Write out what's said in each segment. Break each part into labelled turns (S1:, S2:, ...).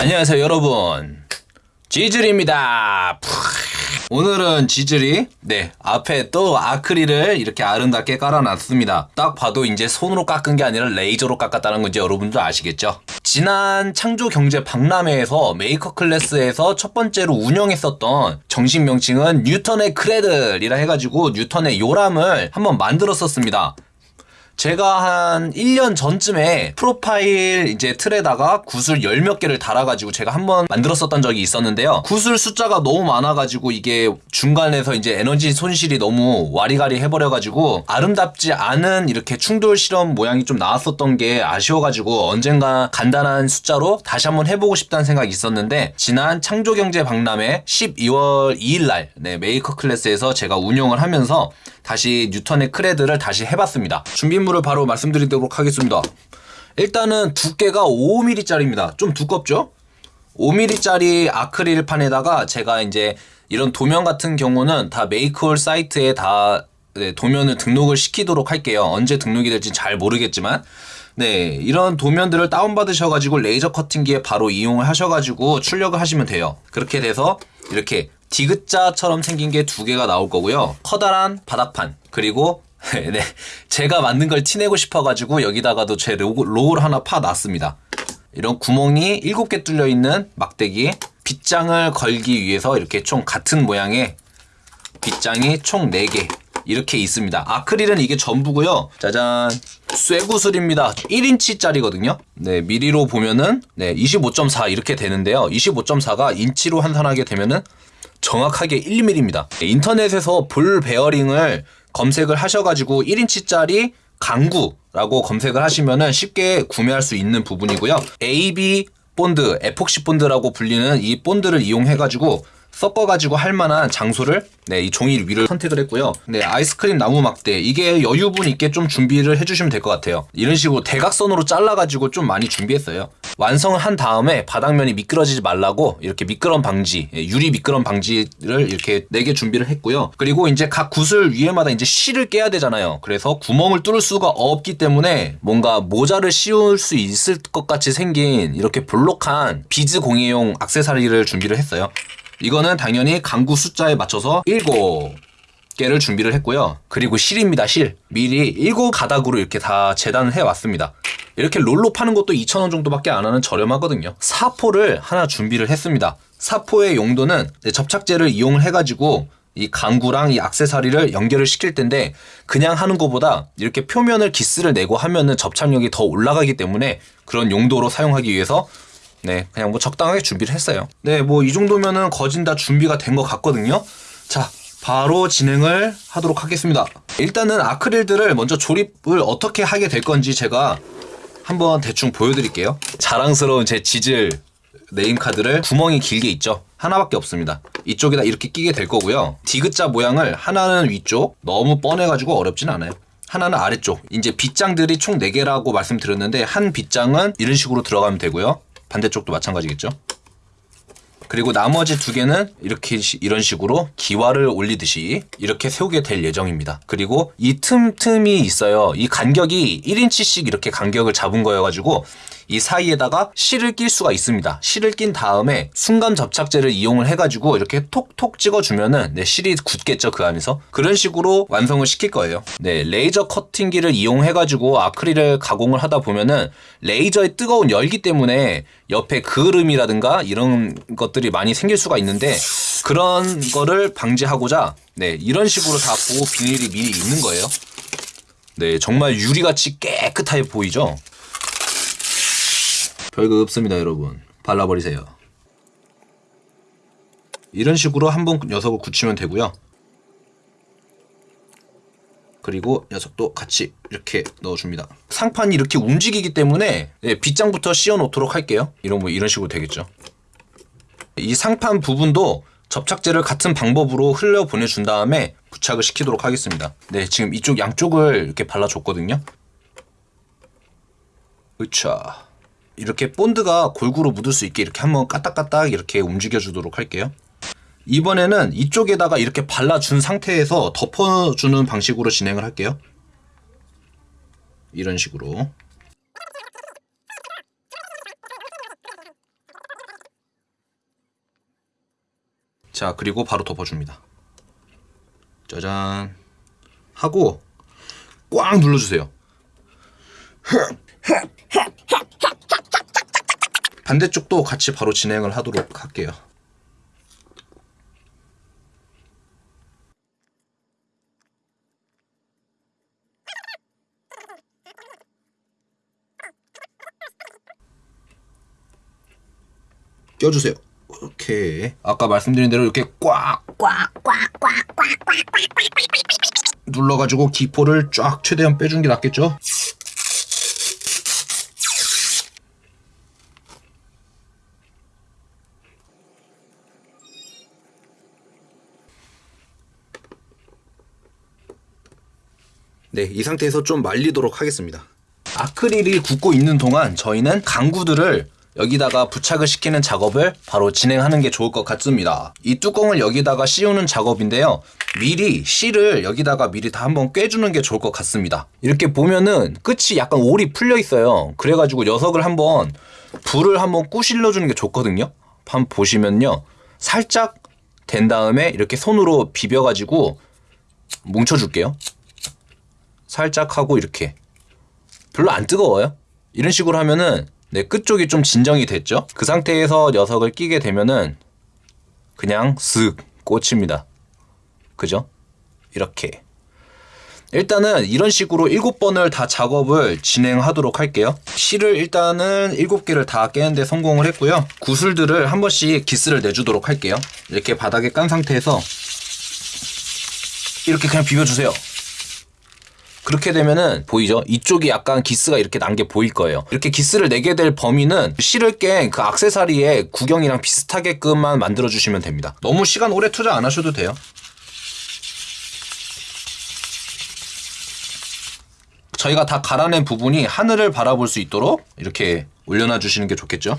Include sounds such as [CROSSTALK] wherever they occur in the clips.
S1: 안녕하세요 여러분. 지즐입니다. 오늘은 지즐이 네 앞에 또 아크릴을 이렇게 아름답게 깔아놨습니다. 딱 봐도 이제 손으로 깎은 게 아니라 레이저로 깎았다는 건지 여러분도 아시겠죠? 지난 창조경제 박람회에서 maker class에서 첫 번째로 운영했었던 정식 명칭은 뉴턴의 cradle이라 해가지고 뉴턴의 요람을 한번 만들었었습니다 제가 한 1년 전쯤에 profile 이제 틀에다가 구슬 열 몇 개를 달아가지고 제가 한번 만들었었던 적이 있었는데요. 구슬 숫자가 너무 많아가지고 이게 중간에서 이제 에너지 손실이 너무 와리가리 해버려가지고 아름답지 않은 이렇게 충돌 실험 모양이 좀 나왔었던 게 아쉬워가지고 언젠가 간단한 숫자로 다시 한번 해보고 싶다는 생각이 있었는데 지난 창조경제 박람회 12월 2일날 네, maker class에서 제가 운영을 하면서 다시 뉴턴의 cradle을 다시 해봤습니다. 준비물을 바로 말씀드리도록 하겠습니다. 일단은 두께가 5mm짜리입니다. 좀 두껍죠? 5mm짜리 아크릴판에다가 제가 이제 이런 도면 같은 경우는 다 메이크홀 사이트에 다 네, 도면을 등록을 시키도록 할게요. 언제 등록이 될지 잘 모르겠지만 네, 이런 도면들을 다운받으셔가지고 레이저 커팅기에 바로 이용을 하셔가지고 출력을 하시면 돼요. 그렇게 돼서 이렇게 디귿자처럼 생긴 게 두 개가 나올 거고요. 커다란 바닥판 그리고 [LAUGHS] 네, 제가 만든 걸 티내고 싶어가지고 여기다가도 제 로고, 로고를 하나 파놨습니다. 이런 구멍이 7개 뚫려 있는 막대기 빗장을 걸기 위해서 이렇게 총 같은 모양의 빗장이 총 4개 이렇게 있습니다. 아크릴은 이게 전부고요. 짜잔. 쇠구슬입니다. 1인치짜리거든요. 네, 밀리로 보면은 네, 25.4 이렇게 되는데요. 25.4가 인치로 환산하게 되면은 정확하게 1mm입니다. 인터넷에서 볼 베어링을 검색을 하셔가지고 1인치짜리 강구라고 검색을 하시면은 쉽게 구매할 수 있는 부분이고요. AB 본드, 에폭시 본드라고 불리는 이 본드를 이용해가지고 섞어가지고 할 만한 장소를 네, 이 종이 위를 선택을 했고요. 네, 아이스크림 나무 막대. 이게 여유분 있게 좀 준비를 해주시면 될 것 같아요. 이런 식으로 대각선으로 잘라가지고 좀 많이 준비했어요. 완성을 한 다음에 바닥면이 미끄러지지 말라고 이렇게 미끄럼 방지, 예, 유리 미끄럼 방지를 이렇게 4개 준비를 했고요. 그리고 이제 각 구슬 위에마다 이제 실을 깨야 되잖아요. 그래서 구멍을 뚫을 수가 없기 때문에 뭔가 모자를 씌울 수 있을 것 같이 생긴 이렇게 볼록한 비즈 공예용 악세사리를 준비를 했어요. 이거는 당연히 강구 숫자에 맞춰서 7개를 준비를 했고요. 그리고 실입니다, 실. 미리 7가닥으로 이렇게 다 재단을 해왔습니다. 이렇게 롤로 파는 것도 2,000원 정도밖에 안 하는 저렴하거든요. 사포를 하나 준비를 했습니다. 사포의 용도는 접착제를 이용을 해가지고 이 강구랑 이 악세사리를 연결을 시킬 텐데 그냥 하는 것보다 이렇게 표면을 기스를 내고 하면은 접착력이 더 올라가기 때문에 그런 용도로 사용하기 위해서 네, 그냥 뭐 적당하게 준비를 했어요. 네, 뭐 이 정도면은 거진 다 준비가 된 것 같거든요. 자, 바로 진행을 하도록 하겠습니다. 일단은 아크릴들을 먼저 조립을 어떻게 하게 될 건지 제가 한번 대충 보여드릴게요. 자랑스러운 제 지질 네임카드를 구멍이 길게 있죠. 하나밖에 없습니다. 이쪽에다 이렇게 끼게 될 거고요. 디귿자 모양을 하나는 위쪽, 너무 뻔해가지고 어렵진 않아요. 하나는 아래쪽. 이제 빗장들이 총 4개라고 말씀드렸는데 한 빗장은 이런 식으로 들어가면 되고요. 반대쪽도 마찬가지겠죠. 그리고 나머지 두 개는 이렇게 이런 식으로 기와를 올리듯이 이렇게 세우게 될 예정입니다. 그리고 이 틈틈이 있어요. 이 간격이 1인치씩 이렇게 간격을 잡은 거여가지고 이 사이에다가 실을 낄 수가 있습니다. 실을 낀 다음에 순감 접착제를 이용을 해가지고 이렇게 톡톡 찍어주면은 네, 실이 굳겠죠 그 안에서 그런 식으로 완성을 시킬 거예요. 네 레이저 커팅기를 이용해가지고 아크릴을 가공을 하다 보면은 레이저의 뜨거운 열기 때문에 옆에 그을음이라든가 이런 것들이 많이 생길 수가 있는데 그런 거를 방지하고자 네 이런 식으로 다 보호 비닐이 미리 있는 거예요. 네 정말 유리같이 깨끗하게 보이죠. 별거 없습니다 여러분. 발라버리세요. 이런 식으로 한 번 녀석을 굳히면 되고요. 그리고 녀석도 같이 이렇게 넣어줍니다. 상판이 이렇게 움직이기 때문에 네, 빗장부터 씌워 놓도록 할게요. 이런 뭐 이런 식으로 되겠죠. 이 상판 부분도 접착제를 같은 방법으로 흘려 보내준 다음에 부착을 시키도록 하겠습니다. 네 지금 이쪽 양쪽을 이렇게 발라줬거든요. 으차 이렇게 본드가 골고루 묻을 수 있게 이렇게 한번 까딱까딱 이렇게 움직여 주도록 할게요. 이번에는 이쪽에다가 이렇게 발라준 상태에서 덮어주는 방식으로 진행을 할게요. 이런 식으로. 자, 그리고 바로 덮어줍니다. 짜잔. 하고 꽉 눌러주세요. 반대쪽도 같이 바로 진행을 하도록 할게요. 껴주세요. 이렇게 아까 말씀드린 대로 이렇게 꽉 눌러가지고 기포를 쫙 최대한 빼주는 게 낫겠죠? 네, 이 상태에서 좀 말리도록 하겠습니다. 아크릴이 굳고 있는 동안 저희는 강구들을 여기다가 부착을 시키는 작업을 바로 진행하는 게 좋을 것 같습니다. 이 뚜껑을 여기다가 씌우는 작업인데요. 미리 실을 여기다가 미리 다 한번 꿰주는 게 좋을 것 같습니다. 이렇게 보면은 끝이 약간 올이 풀려 있어요. 그래가지고 녀석을 한번 불을 한번 꾸실러 주는 게 좋거든요. 한번 보시면요. 살짝 된 다음에 이렇게 손으로 비벼가지고 뭉쳐줄게요. 살짝 하고 이렇게 별로 안 뜨거워요. 이런 식으로 하면은 네, 끝쪽이 좀 진정이 됐죠. 그 상태에서 녀석을 끼게 되면은 그냥 쓱 꽂힙니다. 그죠? 이렇게. 일단은 이런 식으로 7번을 다 작업을 진행하도록 할게요. 실을 일단은 7개를 다 깨는데 성공을 했고요. 구슬들을 한 번씩 기스를 내주도록 할게요. 이렇게 바닥에 깐 상태에서 이렇게 그냥 비벼주세요. 그렇게 되면은 보이죠? 이쪽이 약간 기스가 이렇게 난 게 보일 거예요. 이렇게 기스를 내게 될 범위는 실을 깬 그 악세사리의 구경이랑 비슷하게끔만 만들어 주시면 됩니다. 너무 시간 오래 투자 안 하셔도 돼요. 저희가 다 갈아낸 부분이 하늘을 바라볼 수 있도록 이렇게 올려놔 주시는 게 좋겠죠?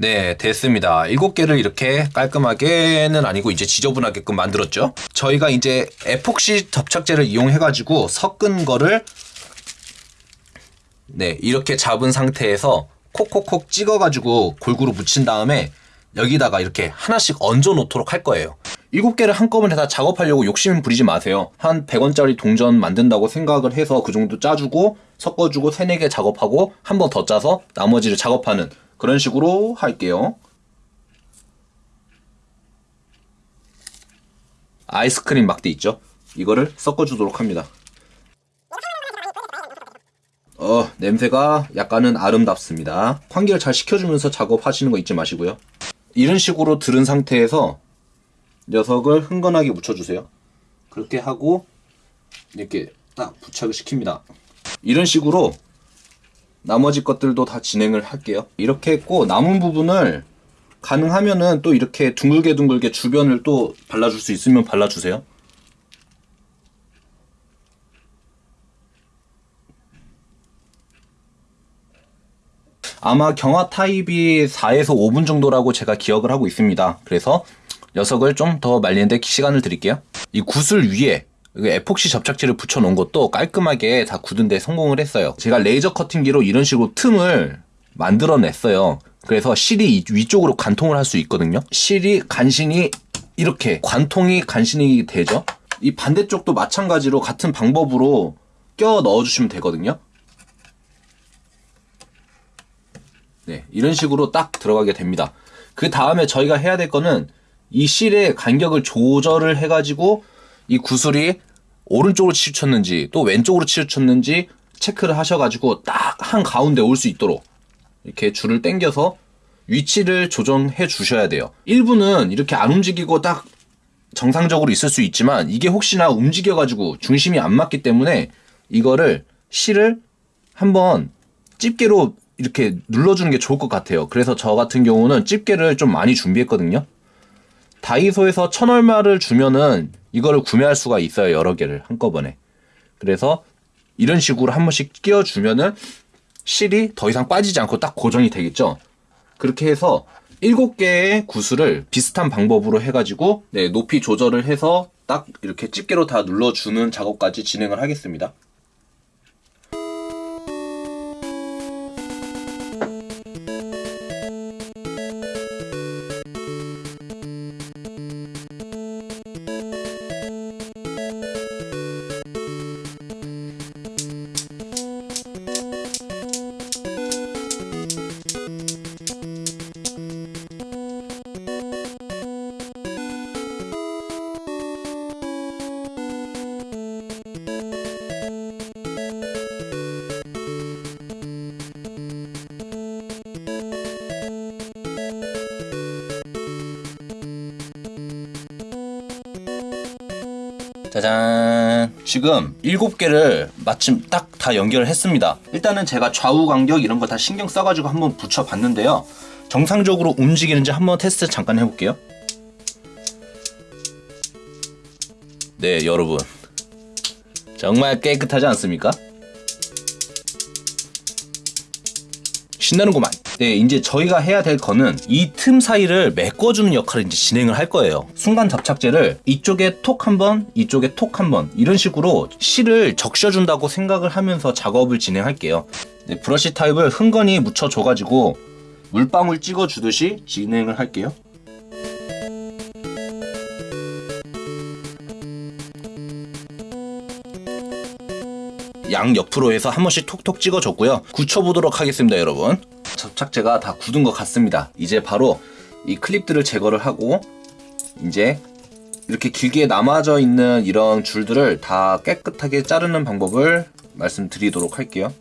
S1: 네, 됐습니다. 일곱 개를 이렇게 깔끔하게는 아니고 이제 지저분하게끔 만들었죠. 저희가 이제 에폭시 접착제를 이용해가지고 섞은 거를 네, 이렇게 잡은 상태에서 콕콕콕 찍어가지고 골고루 묻힌 다음에 여기다가 이렇게 하나씩 얹어 놓도록 할 거예요. 일곱 개를 한꺼번에 다 작업하려고 욕심 부리지 마세요. 한 100원짜리 동전 만든다고 생각을 해서 그 정도 짜주고 섞어주고 3, 4개 작업하고 한 번 더 짜서 나머지를 작업하는 그런 식으로 할게요. 아이스크림 막대 있죠? 이거를 섞어주도록 합니다. 어, 냄새가 약간은 아름답습니다. 환기를 잘 시켜주면서 작업하시는 거 잊지 마시고요. 이런 식으로 들은 상태에서 녀석을 흥건하게 묻혀주세요. 그렇게 하고 이렇게 딱 부착을 시킵니다. 이런 식으로 나머지 것들도 다 진행을 할게요. 이렇게 했고 남은 부분을 가능하면은 또 이렇게 둥글게 둥글게 주변을 또 발라줄 수 있으면 발라주세요. 아마 경화 타입이 4에서 5분 정도라고 제가 기억을 하고 있습니다. 그래서 녀석을 좀 더 말리는데 시간을 드릴게요. 이 구슬 위에 에폭시 접착제를 붙여놓은 것도 깔끔하게 다 굳은데 성공을 했어요. 제가 레이저 커팅기로 이런 식으로 틈을 만들어냈어요. 그래서 실이 위쪽으로 관통을 할 수 있거든요. 실이 간신히 이렇게 관통이 간신히 되죠. 이 반대쪽도 마찬가지로 같은 방법으로 껴 넣어주시면 되거든요. 네, 이런 식으로 딱 들어가게 됩니다. 그 다음에 저희가 해야 될 거는 이 실의 간격을 조절을 해가지고 이 구슬이 오른쪽으로 치우쳤는지 또 왼쪽으로 치우쳤는지 체크를 하셔가지고 딱 한 가운데 올 수 있도록 이렇게 줄을 당겨서 위치를 조정해 주셔야 돼요. 일부는 이렇게 안 움직이고 딱 정상적으로 있을 수 있지만 이게 혹시나 움직여가지고 중심이 안 맞기 때문에 이거를 실을 한번 집게로 이렇게 눌러주는 게 좋을 것 같아요. 그래서 저 같은 경우는 집게를 좀 많이 준비했거든요. 다이소에서 천 얼마를 주면은 이거를 구매할 수가 있어요. 여러 개를 한꺼번에. 그래서 이런 식으로 한 번씩 끼워주면은 실이 더 이상 빠지지 않고 딱 고정이 되겠죠. 그렇게 해서 7개의 구슬을 비슷한 방법으로 해가지고 네, 높이 조절을 해서 딱 이렇게 집게로 다 눌러주는 작업까지 진행을 하겠습니다. 짜잔. 지금 7개를 마침 딱 다 연결을 했습니다. 일단은 제가 좌우 간격 이런 거 다 신경 써가지고 한번 붙여봤는데요. 정상적으로 움직이는지 한번 테스트 잠깐 해볼게요. 네, 여러분. 정말 깨끗하지 않습니까? 신나는구만. 네, 이제 저희가 해야 될 거는 이 틈 사이를 메꿔주는 역할을 이제 진행을 할 거예요. 순간 접착제를 이쪽에 톡 한 번, 이쪽에 톡 한 번, 이런 식으로 실을 적셔준다고 생각을 하면서 작업을 진행할게요. 네, 브러쉬 타입을 흥건히 묻혀줘가지고 물방울 찍어주듯이 진행을 할게요. 양 옆으로 해서 한 번씩 톡톡 찍어줬고요. 굳혀보도록 하겠습니다, 여러분. 접착제가 다 굳은 것 같습니다. 이제 바로 이 클립들을 제거를 하고 이제 이렇게 길게 남아져 있는 이런 줄들을 다 깨끗하게 자르는 방법을 말씀드리도록 할게요.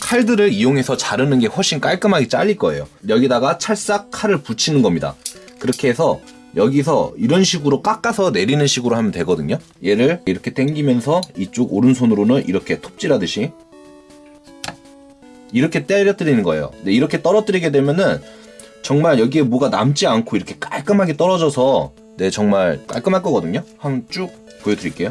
S1: 칼들을 이용해서 자르는 게 훨씬 깔끔하게 잘릴 거예요. 여기다가 찰싹 칼을 붙이는 겁니다. 그렇게 해서 여기서 이런 식으로 깎아서 내리는 식으로 하면 되거든요. 얘를 이렇게 당기면서 이쪽 오른손으로는 이렇게 톱질하듯이 이렇게 때려뜨리는 거예요. 근데 이렇게 떨어뜨리게 되면은 정말 여기에 뭐가 남지 않고 이렇게 깔끔하게 떨어져서 네 정말 깔끔할 거거든요. 한번 쭉 보여드릴게요.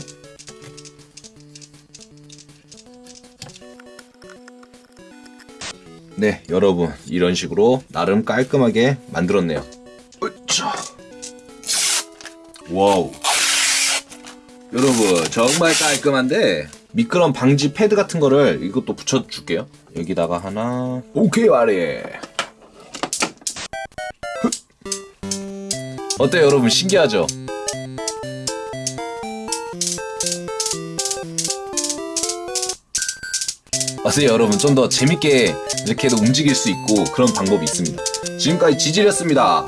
S1: 네 여러분 이런 식으로 나름 깔끔하게 만들었네요. 으쌰. wow. 여러분 정말 깔끔한데 미끄럼 방지 패드 같은 거를 이것도 붙여줄게요. 여기다가 하나. 오케이 아래. 어때요 여러분 신기하죠? 아세요 여러분 좀 더 재밌게 이렇게도 움직일 수 있고 그런 방법이 있습니다. 지금까지 지질이었습니다.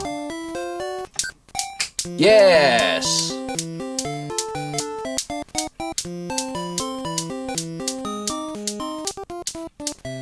S1: yes.